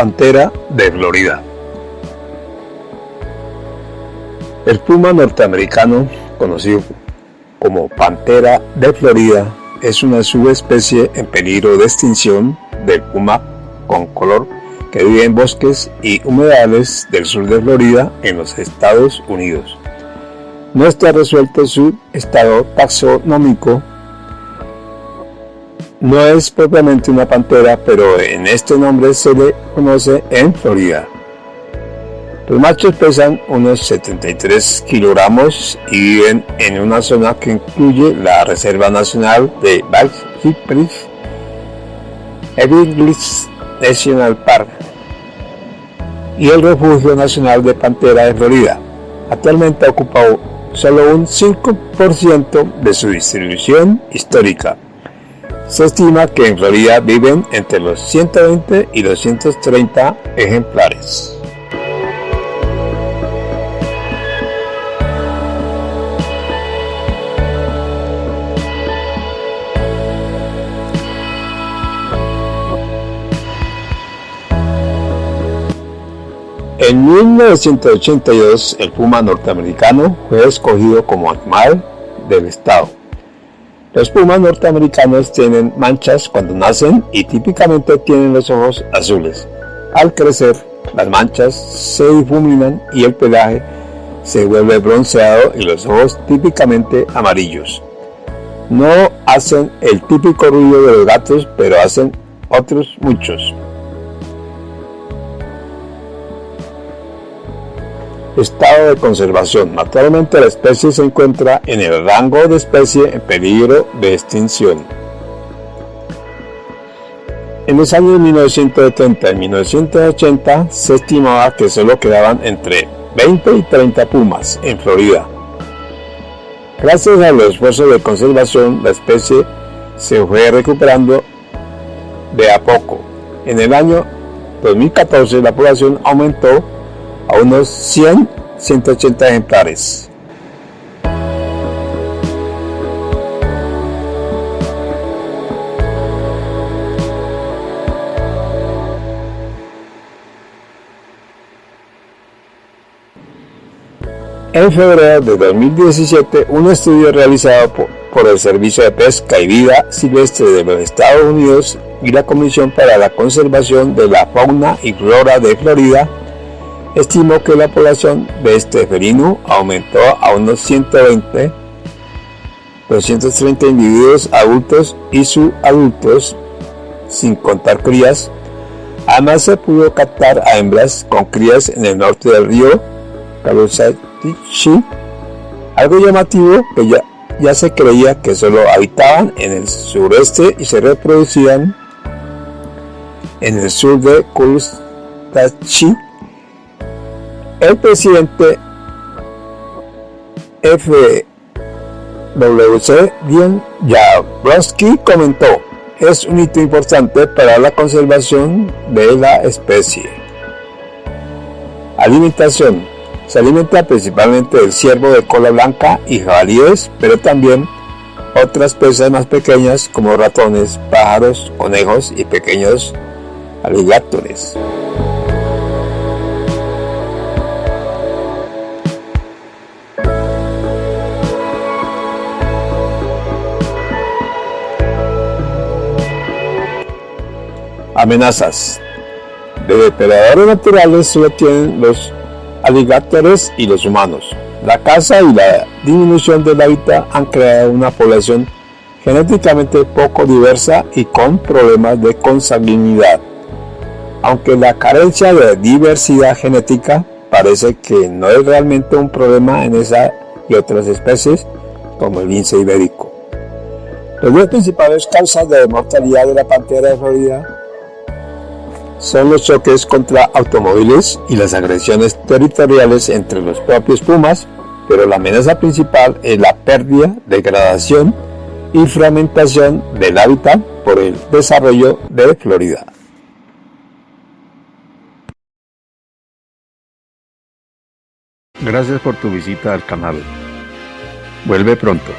pantera de Florida. El puma norteamericano, conocido como pantera de Florida, es una subespecie en peligro de extinción del puma con color que vive en bosques y humedales del sur de Florida en los Estados Unidos. No está resuelto su estado taxonómico no es propiamente una pantera, pero en este nombre se le conoce en Florida. Los machos pesan unos 73 kilogramos y viven en una zona que incluye la Reserva Nacional de Cypress, Everglades National Park y el Refugio Nacional de Pantera de Florida. Actualmente ocupa solo un 5% de su distribución histórica. Se estima que en Florida viven entre los 120 y los 130 ejemplares. En 1982, el puma norteamericano fue escogido como animal del estado. Los pumas norteamericanos tienen manchas cuando nacen y típicamente tienen los ojos azules. Al crecer, las manchas se difuminan y el pelaje se vuelve bronceado y los ojos típicamente amarillos. No hacen el típico ruido de los gatos, pero hacen otros muchos. Estado de conservación. Actualmente la especie se encuentra en el rango de especie en peligro de extinción. En los años 1970 y 1980 se estimaba que solo quedaban entre 20 y 30 pumas en Florida. Gracias a los esfuerzos de conservación, la especie se fue recuperando de a poco. En el año 2014 la población aumentó a unos 100, 180 ejemplares. En febrero de 2017, un estudio realizado por, por, el Servicio de Pesca y Vida Silvestre de los Estados Unidos y la Comisión para la Conservación de la Fauna y Flora de Florida estimó que la población de este felino aumentó a unos 120, 230 individuos adultos y subadultos, sin contar crías. Además se pudo captar a hembras con crías en el norte del río Caloosahatchee, algo llamativo que ya, ya se creía que solo habitaban en el sureste y se reproducían en el sur de Caloosahatchee el presidente FWC, Dion Jabrowski, comentó, es un hito importante para la conservación de la especie. Alimentación. Se alimenta principalmente del ciervo de cola blanca y jabalíes, pero también otras presas más pequeñas como ratones, pájaros, conejos y pequeños aligatores. Amenazas. De depredadores naturales solo tienen los aligatores y los humanos. La caza y la disminución del hábitat han creado una población genéticamente poco diversa y con problemas de consanguinidad. Aunque la carencia de diversidad genética parece que no es realmente un problema en esa y otras especies, como el lince ibérico. Las dos principales causas de mortalidad de la pantera de Florida son los choques contra automóviles y las agresiones territoriales entre los propios pumas, pero la amenaza principal es la pérdida, degradación y fragmentación del hábitat por el desarrollo de Florida. Gracias por tu visita al canal. Vuelve pronto.